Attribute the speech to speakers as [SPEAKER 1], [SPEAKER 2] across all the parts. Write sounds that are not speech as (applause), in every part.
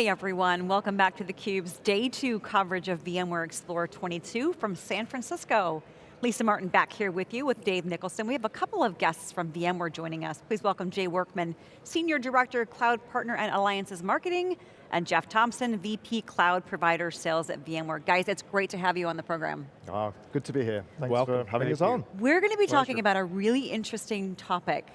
[SPEAKER 1] Hey everyone, welcome back to theCUBE's day two coverage of VMware Explore 22 from San Francisco. Lisa Martin back here with you with Dave Nicholson. We have a couple of guests from VMware joining us. Please welcome Jay Workman, Senior Director, Cloud Partner and Alliances Marketing, and Jeff Thompson, VP Cloud Provider Sales at VMware. Guys, it's great to have you on the program.
[SPEAKER 2] Oh, good to be here. Thanks
[SPEAKER 3] Welcome.
[SPEAKER 2] for having
[SPEAKER 3] Thank
[SPEAKER 2] us
[SPEAKER 3] you.
[SPEAKER 2] on.
[SPEAKER 1] We're going to be
[SPEAKER 2] Pleasure.
[SPEAKER 1] talking about a really interesting topic,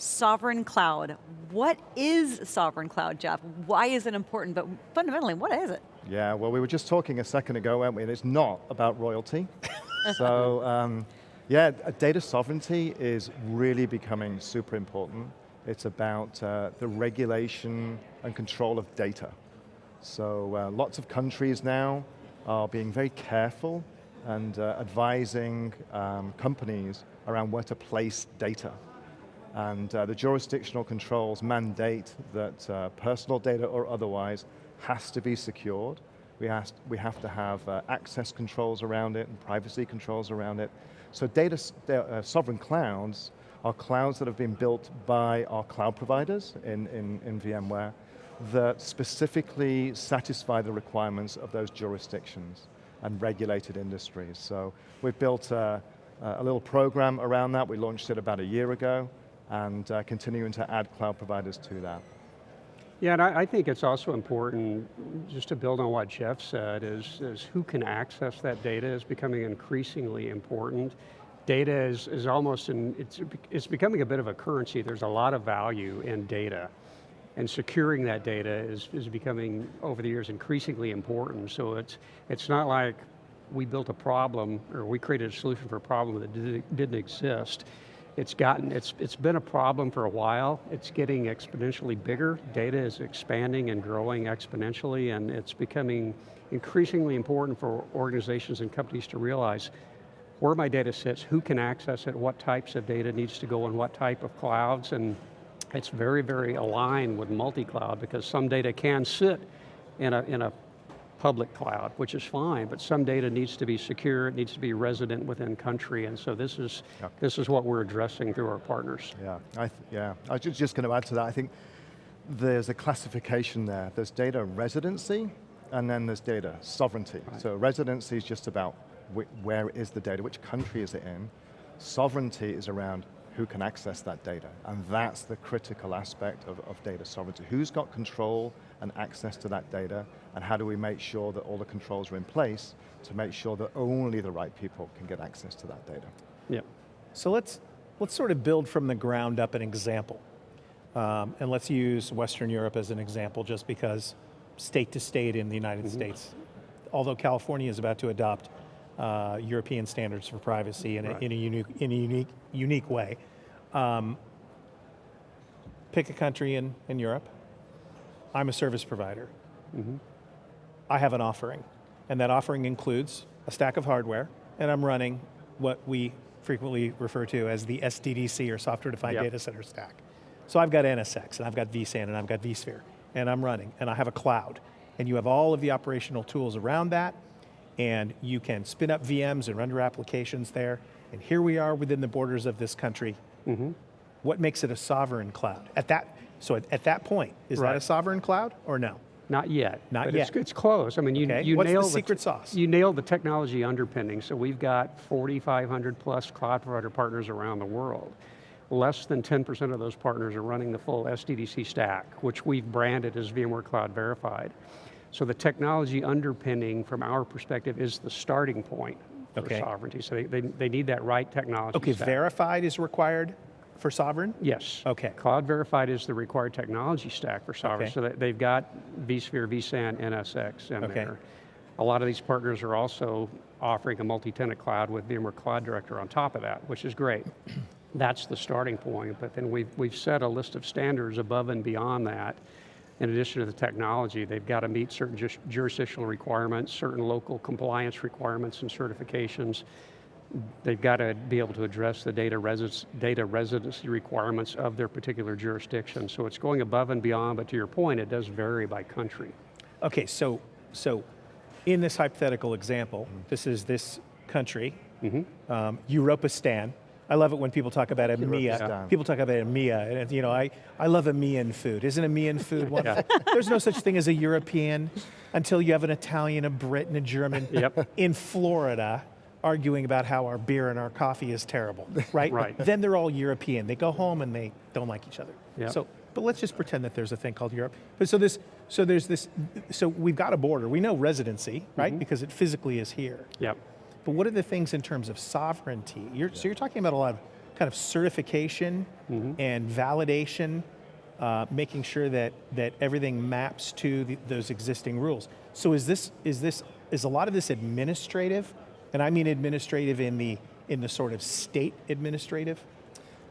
[SPEAKER 1] sovereign cloud. What is sovereign cloud, Jeff? Why is it important, but fundamentally, what is it?
[SPEAKER 2] Yeah, well we were just talking a second ago, weren't we? And it's not about royalty. (laughs) so, um, yeah, data sovereignty is really becoming super important. It's about uh, the regulation and control of data. So uh, lots of countries now are being very careful and uh, advising um, companies around where to place data. And uh, the jurisdictional controls mandate that uh, personal data or otherwise has to be secured. We, has, we have to have uh, access controls around it and privacy controls around it. So data, uh, sovereign clouds are clouds that have been built by our cloud providers in, in, in VMware that specifically satisfy the requirements of those jurisdictions and regulated industries. So we've built a, a little program around that. We launched it about a year ago and uh, continuing to add cloud providers to that.
[SPEAKER 3] Yeah, and I, I think it's also important, just to build on what Jeff said, is, is who can access that data is becoming increasingly important. Data is, is almost, in, it's, it's becoming a bit of a currency. There's a lot of value in data. And securing that data is, is becoming, over the years, increasingly important. So it's, it's not like we built a problem, or we created a solution for a problem that didn't, didn't exist. It's gotten, it's, it's been a problem for a while. It's getting exponentially bigger. Data is expanding and growing exponentially, and it's becoming increasingly important for organizations and companies to realize where my data sits, who can access it, what types of data needs to go in what type of clouds, and it's very, very aligned with multi-cloud because some data can sit in a, in a public cloud, which is fine, but some data needs to be secure, it needs to be resident within country, and so this is, this is what we're addressing through our partners.
[SPEAKER 2] Yeah, I yeah. I was just going to add to that. I think there's a classification there. There's data residency, and then there's data sovereignty.
[SPEAKER 3] Right.
[SPEAKER 2] So residency is just about wh where is the data, which country is it in. Sovereignty is around who can access that data, and that's the critical aspect of, of data sovereignty. Who's got control and access to that data, and how do we make sure that all the controls are in place to make sure that only the right people can get access to that data.
[SPEAKER 3] Yep.
[SPEAKER 4] So let's, let's sort of build from the ground up an example. Um, and let's use Western Europe as an example just because state to state in the United States, although California is about to adopt uh, European standards for privacy in a, in a, unique, in a unique, unique way. Um, pick a country in, in Europe. I'm a service provider. Mm-hmm. I have an offering, and that offering includes a stack of hardware, and I'm running what we frequently refer to as the SDDC, or Software Defined
[SPEAKER 3] Yep.
[SPEAKER 4] Data Center Stack. So I've got NSX, and I've got vSAN, and I've got vSphere, and I'm running, and I have a cloud, and you have all of the operational tools around that, and you can spin up VMs and run your applications there, and here we are within the borders of this country. Mm-hmm. What makes it a sovereign cloud? At that, so at, at that point, is that a sovereign cloud or no?
[SPEAKER 3] Not yet.
[SPEAKER 4] Not
[SPEAKER 3] but
[SPEAKER 4] yet.
[SPEAKER 3] It's, it's close. I mean, you,
[SPEAKER 4] Okay.
[SPEAKER 3] you
[SPEAKER 4] What's the
[SPEAKER 3] nailed
[SPEAKER 4] secret sauce?
[SPEAKER 3] You nailed the technology underpinning. So we've got 4,500 plus cloud provider partners around the world. Less than 10% of those partners are running the full SDDC stack, which we've branded as VMware Cloud Verified. So the technology underpinning, from our perspective, is the starting point for
[SPEAKER 4] Okay.
[SPEAKER 3] sovereignty. So they, they, they need that right technology
[SPEAKER 4] Okay,
[SPEAKER 3] stack.
[SPEAKER 4] verified is required for sovereign?
[SPEAKER 3] Yes.
[SPEAKER 4] Okay.
[SPEAKER 3] Cloud Verified is the required technology stack for sovereign,
[SPEAKER 4] Okay.
[SPEAKER 3] so that they've got vSphere, vSAN, NSX in
[SPEAKER 4] Okay.
[SPEAKER 3] there. A lot of these partners are also offering a multi-tenant cloud with VMware Cloud Director on top of that, which is great. (clears throat) That's the starting point, but then we've, we've set a list of standards above and beyond that. In addition to the technology, they've got to meet certain jurisdictional requirements, certain local compliance requirements and certifications. They've got to be able to address the data, residence, data residency requirements of their particular jurisdiction. So it's going above and beyond, but to your point, it does vary by country.
[SPEAKER 4] Okay, so, so in this hypothetical example, this is this country, um, Europistan, I love it when people talk about EMEA.
[SPEAKER 2] Kyrgyzstan.
[SPEAKER 4] People talk about EMEA, and you know, I, I love EMEAN food. Isn't EMEAN food (laughs) one? There's no such thing as a European until you have an Italian, a Brit, and a German
[SPEAKER 3] Yep.
[SPEAKER 4] in Florida arguing about how our beer and our coffee is terrible, (laughs) right?
[SPEAKER 3] Right.
[SPEAKER 4] Then they're all European. They go home and they don't like each other.
[SPEAKER 3] Yep.
[SPEAKER 4] So, but let's just pretend that there's a thing called Europe. But so this, so there's this, so we've got a border. We know residency, right?
[SPEAKER 3] Mm-hmm.
[SPEAKER 4] Because it physically is here.
[SPEAKER 3] Yep.
[SPEAKER 4] But what are the things in terms of sovereignty? You're, So you're talking about a lot of kind of certification and validation, uh, making sure that that everything maps to the, those existing rules. So is this is this is a lot of this administrative, and I mean administrative in the in the sort of state administrative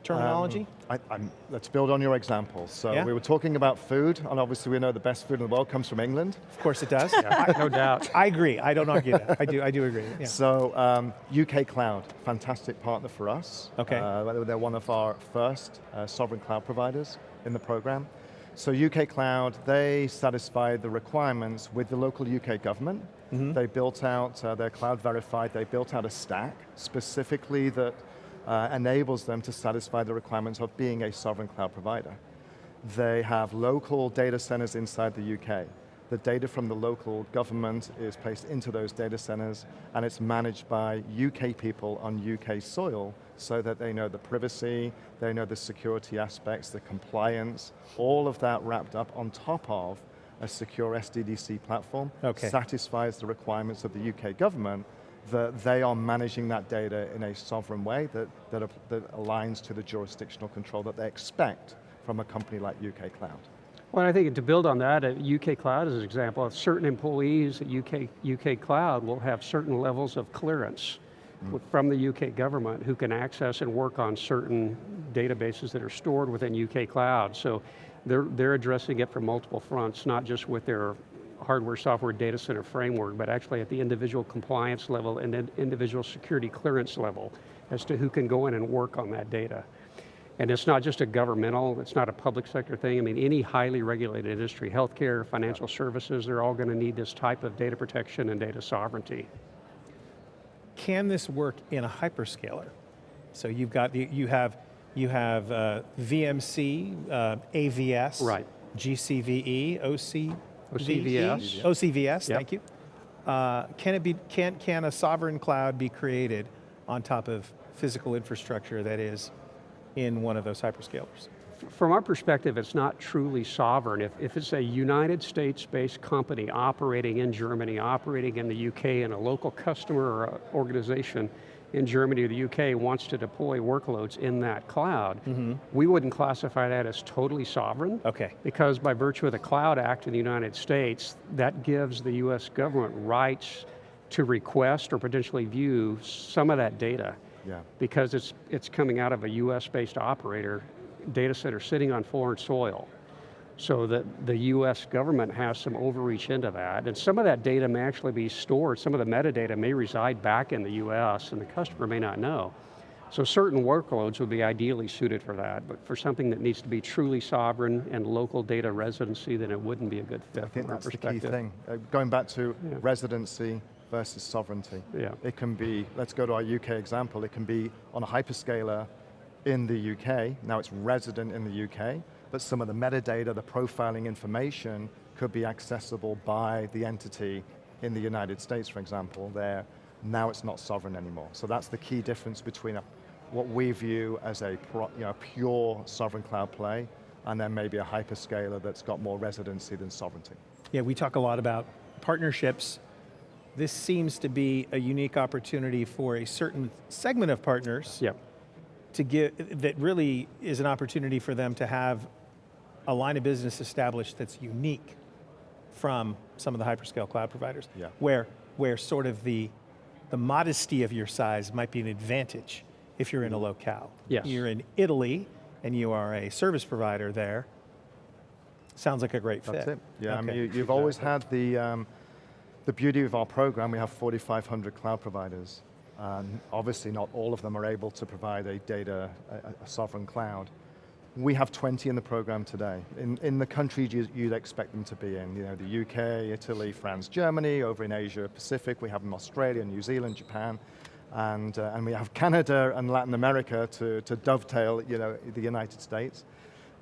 [SPEAKER 4] terminology.
[SPEAKER 2] I, I'm, let's build on your example. So
[SPEAKER 4] Yeah.
[SPEAKER 2] we were talking about food, and obviously we know the best food in the world comes from England.
[SPEAKER 4] of course, it does. (laughs)
[SPEAKER 3] No doubt.
[SPEAKER 4] I agree. I don't argue that. I do. I do agree. Yeah.
[SPEAKER 2] So um, UK Cloud, fantastic partner for us.
[SPEAKER 4] Okay.
[SPEAKER 2] Uh, they're one of our first uh, sovereign cloud providers in the program. So UK Cloud, they satisfied the requirements with the local UK government. They built out, uh, their cloud verified, they built out a stack specifically that uh, enables them to satisfy the requirements of being a sovereign cloud provider. They have local data centers inside the UK. The data from the local government is placed into those data centers and it's managed by UK people on UK soil so that they know the privacy, they know the security aspects, the compliance, all of that wrapped up on top of a secure SDDC platform
[SPEAKER 4] Okay.
[SPEAKER 2] satisfies the requirements of the UK government that they are managing that data in a sovereign way that, that, that aligns to the jurisdictional control that they expect from a company like UK Cloud.
[SPEAKER 3] Well, I think to build on that, uh, UK Cloud is an example of certain employees at UK, UK Cloud will have certain levels of clearance Mm-hmm. from the UK government who can access and work on certain databases that are stored within UK Cloud. So they're, they're addressing it from multiple fronts, not just with their hardware, software, data center framework, but actually at the individual compliance level and then individual security clearance level as to who can go in and work on that data. And it's not just a governmental, it's not a public sector thing. I mean, any highly regulated industry, healthcare, financial services, they're all going to need this type of data protection and data sovereignty.
[SPEAKER 4] Can this work in a hyperscaler? So you've got you have you have uh, VMC, uh, AVS,
[SPEAKER 3] Right.
[SPEAKER 4] GCVE, OC,
[SPEAKER 3] OCVS.
[SPEAKER 4] OCVS.
[SPEAKER 3] Yep.
[SPEAKER 4] Thank you. Uh, can it be? Can can a sovereign cloud be created on top of physical infrastructure that is in one of those hyperscalers?
[SPEAKER 3] From our perspective, it's not truly sovereign. If, if it's a United States-based company operating in Germany, operating in the UK, and a local customer or organization in Germany or the UK wants to deploy workloads in that cloud, mm-hmm. we wouldn't classify that as totally sovereign.
[SPEAKER 4] Okay.
[SPEAKER 3] Because by virtue of the Cloud Act in the United States, that gives the US government rights to request or potentially view some of that data.
[SPEAKER 2] Yeah.
[SPEAKER 3] Because it's, it's coming out of a US-based operator data center sitting on foreign soil. So that the US government has some overreach into that. And some of that data may actually be stored, some of the metadata may reside back in the US and the customer may not know. So certain workloads would be ideally suited for that, but for something that needs to be truly sovereign and local data residency, then it wouldn't be a good fit
[SPEAKER 2] I think that's the key thing. Uh, going back to residency versus sovereignty.
[SPEAKER 3] Yeah.
[SPEAKER 2] It can be, let's go to our UK example, it can be on a hyperscaler in the UK, now it's resident in the UK, but some of the metadata, the profiling information could be accessible by the entity in the United States, for example, there. Now it's not sovereign anymore. So that's the key difference between a, what we view as a pro, you know, pure sovereign cloud play and then maybe a hyperscaler that's got more residency than sovereignty.
[SPEAKER 4] Yeah, we talk a lot about partnerships. This seems to be a unique opportunity for a certain segment of partners
[SPEAKER 3] Yep.
[SPEAKER 4] To give that really is an opportunity for them to have a line of business established that's unique from some of the hyperscale cloud providers.
[SPEAKER 2] Yeah.
[SPEAKER 4] Where where sort of the the modesty of your size might be an advantage if you're in a locale.
[SPEAKER 3] Yes.
[SPEAKER 4] You're in Italy and you are a service provider there. Sounds like a great fit.
[SPEAKER 2] That's it. Yeah, I mean, you, you've always had the, um, the beauty of our program, we have 4,500 cloud providers. And obviously not all of them are able to provide a data, a, a sovereign cloud. We have 20 in the program today, in, in the countries you, you'd expect them to be in. You know, the UK, Italy, France, Germany, over in Asia Pacific, we have them Australia, New Zealand, Japan. and, uh, and we have Canada and Latin America to, to dovetail you know, the United States.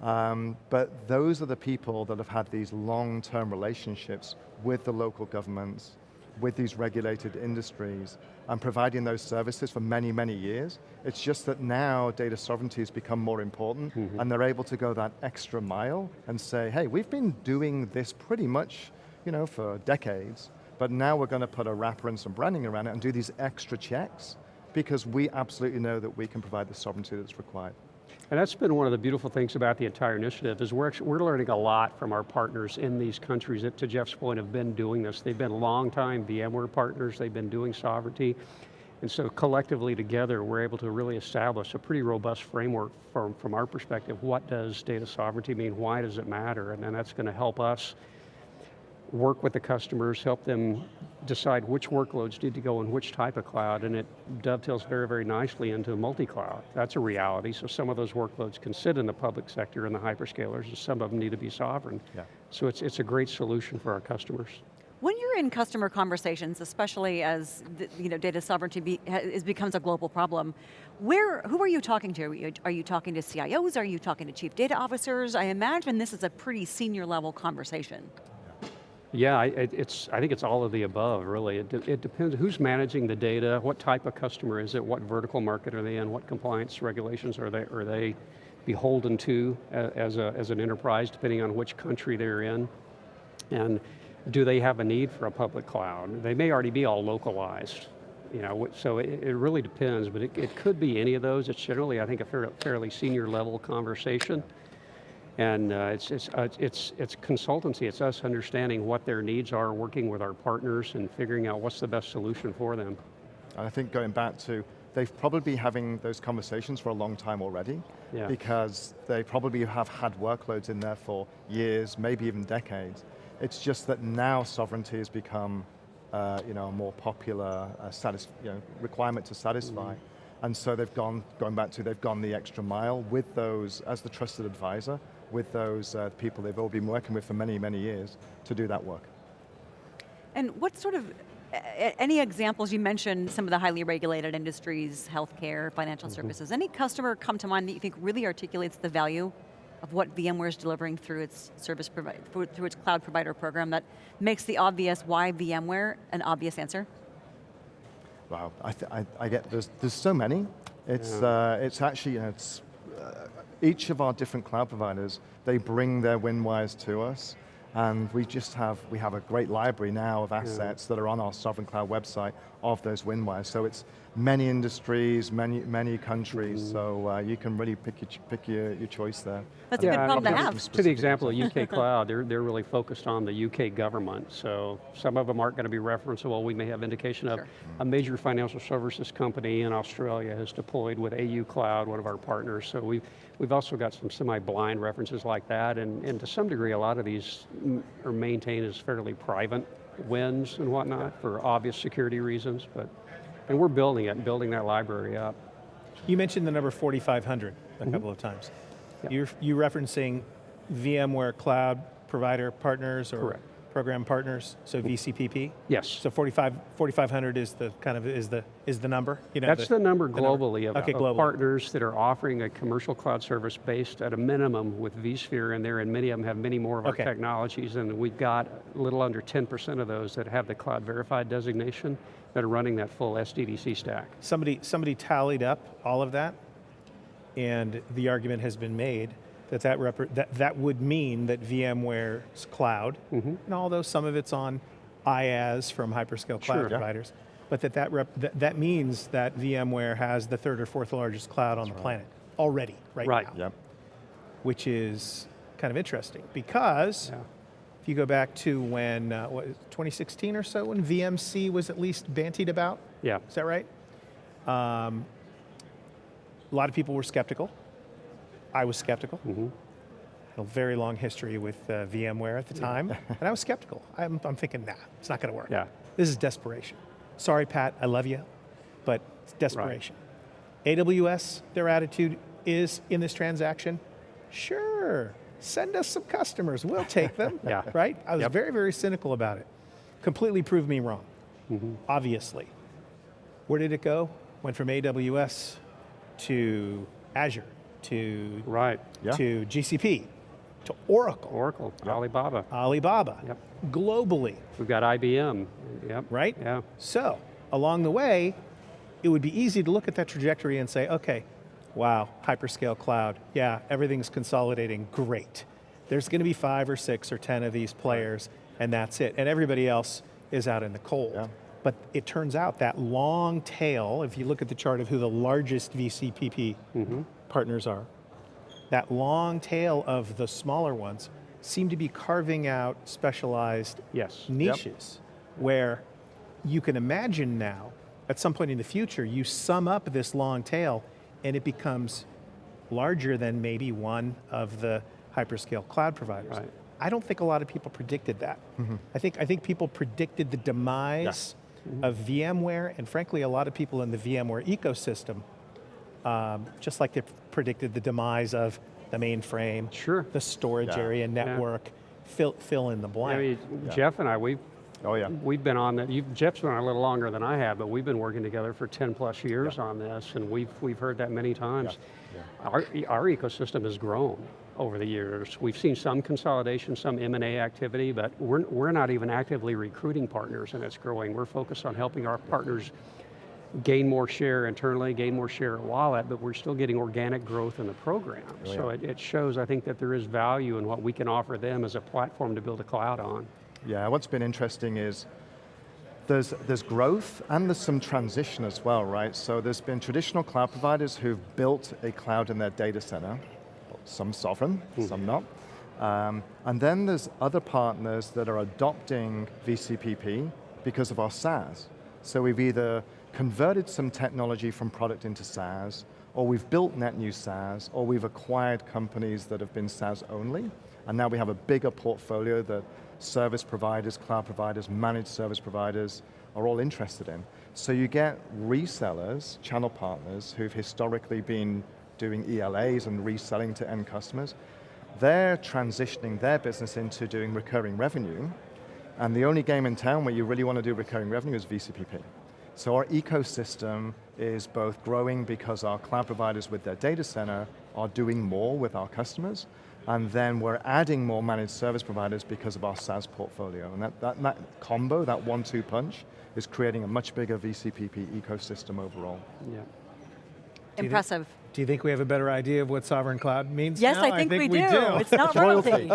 [SPEAKER 2] Um, but those are the people that have had these long-term relationships with the local governments, with these regulated industries, and providing those services for many, many years. It's just that now data sovereignty has become more important, mm -hmm. and they're able to go that extra mile and say, hey, we've been doing this pretty much you know, for decades, but now we're going to put a wrapper and some branding around it and do these extra checks because we absolutely know that we can provide the sovereignty that's required.
[SPEAKER 3] And that's been one of the beautiful things about the entire initiative is we're, we're learning a lot from our partners in these countries that, to Jeff's point, have been doing this. They've been long-time VMware partners, they've been doing sovereignty, and so collectively together, we're able to really establish a pretty robust framework from, from our perspective. What does data sovereignty mean? Why does it matter? And then that's going to help us work with the customers, help them decide which workloads need to go in which type of cloud, and it dovetails very, very nicely into multi-cloud. That's a reality, so some of those workloads can sit in the public sector and the hyperscalers, and some of them need to be sovereign. Yeah. So it's, it's a great solution for our customers.
[SPEAKER 1] When you're in customer conversations, especially as the, you know, data sovereignty be, is, becomes a global problem, where, who are you talking to? Are you, are you talking to CIOs? Are you talking to chief data officers? I imagine this is a pretty senior level conversation.
[SPEAKER 3] Yeah, it, it's, I think it's all of the above, really. It, de it depends who's managing the data, what type of customer is it, what vertical market are they in, what compliance regulations are they, are they beholden to as, a, as an enterprise, depending on which country they're in. And do they have a need for a public cloud? They may already be all localized. You know, so it, it really depends, but it, it, could be any of those. It's generally, I think, a fairly senior level conversation. And uh, it's, it's, uh, it's, it's consultancy, it's us understanding what their needs are, working with our partners and figuring out what's the best solution for them.
[SPEAKER 2] And I think going back to, they've probably been having those conversations for a long time already, yeah. because they probably have had workloads in there for years, maybe even decades. It's just that now sovereignty has become uh, you know, a more popular uh, you know, requirement to satisfy. Mm -hmm. And so they've gone, going back to, they've gone the extra mile with those as the trusted advisor, with those uh, people they've all been working with for many, many years to do that work.
[SPEAKER 1] And what sort of, any examples, you mentioned some of the highly regulated industries, healthcare, financial mm -hmm. services. Any customer come to mind that you think really articulates the value of what VMware is delivering through its service provider, through its cloud provider program that makes the obvious why VMware an obvious answer?
[SPEAKER 2] Wow, I, I, I get, there's, there's so many. It's, yeah. uh, it's actually, you know, it's each of our different cloud providers, they bring their WinWires to us, and we just have, we have a great library now of assets yeah. that are on our Sovereign Cloud website of those WinWires. So it's many industries, many many countries, mm. so uh, you can really pick your, pick your, your choice there.
[SPEAKER 1] That's yeah, a good problem to have.
[SPEAKER 3] To the example of UK Cloud, they're, they're really focused on the UK government, so some of them aren't going to be referenceable. We may have indication of sure. a major financial services company in Australia has deployed with AU Cloud, one of our partners, so we've, we've also got some semi-blind references like that, and, and to some degree, a lot of these are maintain as fairly private wins and whatnot for obvious security reasons, but and we're building it, building that library up.
[SPEAKER 4] You mentioned the number 4,500 a mm -hmm. couple of times. Yep. You're, you referencing VMware cloud provider partners or
[SPEAKER 3] Correct.
[SPEAKER 4] Program partners, so VCPP?
[SPEAKER 3] Yes.
[SPEAKER 4] So 45, 4,500 is the kind of, is the, is the number?
[SPEAKER 3] You know, That's the, the number globally the number. Of, okay, of partners that are offering a commercial cloud service based at a minimum with vSphere in there, and many of them have many more of our technologies, and we've got a little under 10% of those that have the cloud verified designation, that are running that full SDDC stack.
[SPEAKER 4] Somebody, somebody tallied up all of that, and the argument has been made that that, that, that would mean that VMware's cloud, mm -hmm. and although some of it's on IaaS from hyperscale cloud sure, providers, yeah. but that that, rep, that that means that VMware has the third or fourth largest cloud on That's the right. planet already, right,
[SPEAKER 3] right.
[SPEAKER 4] now. Yep. Which is kind of interesting because yeah. If you go back to when, uh, what, 2016 or so, when VMC was at least bantied about?
[SPEAKER 3] Yeah.
[SPEAKER 4] Is that right? Um, a lot of people were skeptical. I was skeptical. Mm -hmm. A very long history with uh, VMware at the time, (laughs) and I was skeptical. I'm, I'm thinking, nah, it's not going to work.
[SPEAKER 3] Yeah.
[SPEAKER 4] This is desperation. Sorry, Pat, I love you, but it's desperation. Right. AWS, their attitude is in this transaction, sure, send us some customers, we'll take them, (laughs) yeah. right? I was yep. very, very cynical about it. Completely proved me wrong, mm -hmm. obviously. Where did it go? Went from AWS to Azure, to,
[SPEAKER 3] Right,
[SPEAKER 2] Yeah.
[SPEAKER 4] to GCP, to Oracle,
[SPEAKER 3] Oracle, Alibaba.
[SPEAKER 4] Alibaba,
[SPEAKER 3] Yep.
[SPEAKER 4] globally,
[SPEAKER 3] We've got IBM, yep.
[SPEAKER 4] right?
[SPEAKER 3] Yeah,
[SPEAKER 4] So, along the way, it would be easy to look at that trajectory and say, okay, wow, hyperscale cloud, yeah, everything's consolidating, great. There's going to be five or six or 10 of these players, and that's it. And everybody else is out in the cold.
[SPEAKER 2] Yeah.
[SPEAKER 4] But it turns out that long tail, if you look at the chart of who the largest VCPP partners are, that long tail of the smaller ones seem to be carving out specialized
[SPEAKER 3] yes.
[SPEAKER 4] niches where you can imagine now, at some point in the future, you sum up this long tail and it becomes larger than maybe one of the hyperscale cloud providers.
[SPEAKER 3] Right.
[SPEAKER 4] I don't think a lot of people predicted that. Mm-hmm. I think I think people predicted the demise mm-hmm. of VMware, and frankly, a lot of people in the VMware ecosystem, um, just like they predicted the demise of the mainframe,
[SPEAKER 3] Sure.
[SPEAKER 4] the storage
[SPEAKER 2] Yeah.
[SPEAKER 4] area, network, fill fill in the blank.
[SPEAKER 3] I
[SPEAKER 4] blank.
[SPEAKER 3] mean, Jeff and I, we've,
[SPEAKER 2] Oh yeah.
[SPEAKER 3] we've been on that, Jeff's been on a little longer than I have, but we've been working together for 10 plus years on this, and we've, we've heard that many times. Our, our ecosystem has grown over the years. We've seen some consolidation, some M&A activity, but we're, we're not even actively recruiting partners and it's growing. We're focused on helping our partners gain more share internally, gain more share at wallet, but we're still getting organic growth in the program. So it, it shows, I think, that there is value in what we can offer them as a platform to build a cloud on.
[SPEAKER 2] Yeah, what's been interesting is there's, there's growth and there's some transition as well, right? So there's been traditional cloud providers who've built a cloud in their data center, some sovereign, some not. Um, and then there's other partners that are adopting VCPP because of our SaaS. So we've either converted some technology from product into SaaS, or we've built net new SaaS, or we've acquired companies that have been SaaS only, and now we have a bigger portfolio that service providers, cloud providers, managed service providers are all interested in. So you get resellers, channel partners, who've historically been doing ELAs and reselling to end customers. They're transitioning their business into doing recurring revenue, and the only game in town where you really want to do recurring revenue is VCPP. So our ecosystem is both growing because our cloud providers with their data center are doing more with our customers, and then we're adding more managed service providers because of our SaaS portfolio. And that, that, that combo, that one-two punch, is creating a much bigger VCPP ecosystem overall.
[SPEAKER 3] Yeah.
[SPEAKER 1] Impressive.
[SPEAKER 4] Do you think we have a better idea of what sovereign cloud means
[SPEAKER 1] Yes,
[SPEAKER 4] now?
[SPEAKER 1] I think, we, do. It's not (laughs) royalty.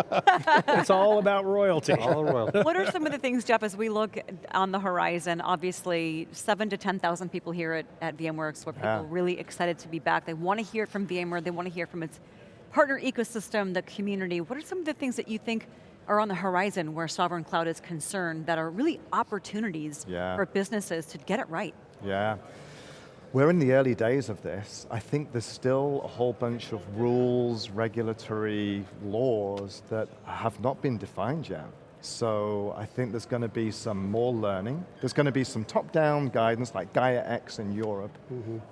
[SPEAKER 4] it's all about royalty.
[SPEAKER 3] All the world.
[SPEAKER 1] what are some of the things, Jeff, as we look on the horizon? Obviously, seven to 10,000 people here at, at VMworld where people
[SPEAKER 2] Yeah.
[SPEAKER 1] really excited to be back. They want to hear from VMware, they want to hear from its partner ecosystem, the community. What are some of the things that you think are on the horizon where sovereign cloud is concerned that are really opportunities
[SPEAKER 2] Yeah.
[SPEAKER 1] for businesses to get it right?
[SPEAKER 2] Yeah. We're in the early days of this. I think there's still a whole bunch of rules, regulatory laws that have not been defined yet. So I think there's going to be some more learning. There's going to be some top-down guidance like Gaia X in Europe.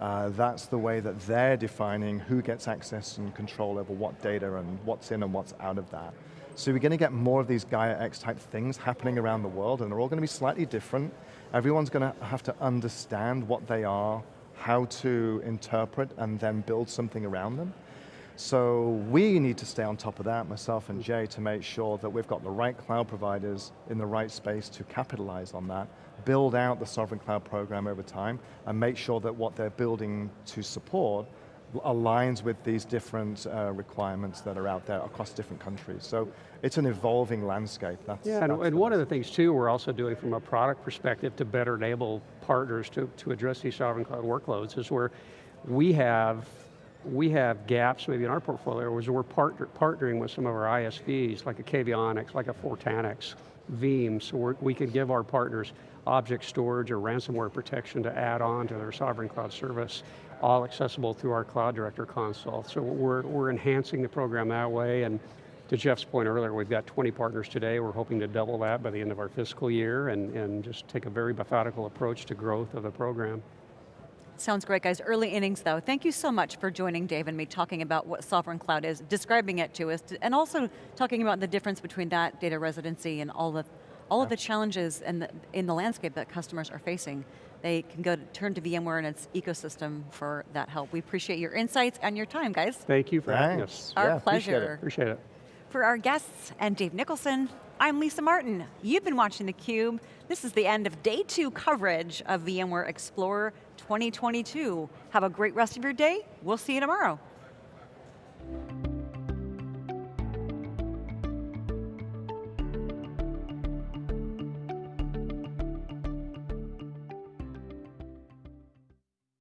[SPEAKER 2] Uh, that's the way that they're defining who gets access and control over what data and what's in and what's out of that. So we're going to get more of these Gaia X type things happening around the world and they're all going to be slightly different. Everyone's going to have to understand what they are, how to interpret and then build something around them. So we need to stay on top of that, myself and Jay, to make sure that we've got the right cloud providers in the right space to capitalize on that, build out the sovereign cloud program over time, and make sure that what they're building to support aligns with these different uh, requirements that are out there across different countries. So it's an evolving landscape. That's,
[SPEAKER 3] Yeah, and,
[SPEAKER 2] that's
[SPEAKER 3] and
[SPEAKER 2] the
[SPEAKER 3] one of the things too we're also doing from a product perspective to better enable partners to, to address these sovereign cloud workloads is where we have we have gaps maybe in our portfolio where we're partner, partnering with some of our ISVs like a Cavionics, like a Fortanix, Veeam, so we can give our partners object storage or ransomware protection to add on to their sovereign cloud service, all accessible through our Cloud Director console. So we're, we're enhancing the program that way and to Jeff's point earlier, we've got 20 partners today. We're hoping to double that by the end of our fiscal year and, and just take a very methodical approach to growth of the program.
[SPEAKER 1] Sounds great, guys. Early innings, though. Thank you so much for joining Dave and me, talking about what sovereign cloud is, describing it to us, and also talking about the difference between that data residency and all the all of the challenges and the, in the landscape that customers are facing. they can go to, turn to VMware and its ecosystem for that help. We appreciate your insights and your time, guys.
[SPEAKER 3] Thank you for having us.
[SPEAKER 1] Our
[SPEAKER 2] Yeah, appreciate it.
[SPEAKER 1] pleasure.
[SPEAKER 3] Appreciate it.
[SPEAKER 1] For our guests and Dave Nicholson, I'm Lisa Martin. You've been watching theCUBE. This is the end of day two coverage of VMware Explore 2022. Have a great rest of your day. We'll see you tomorrow.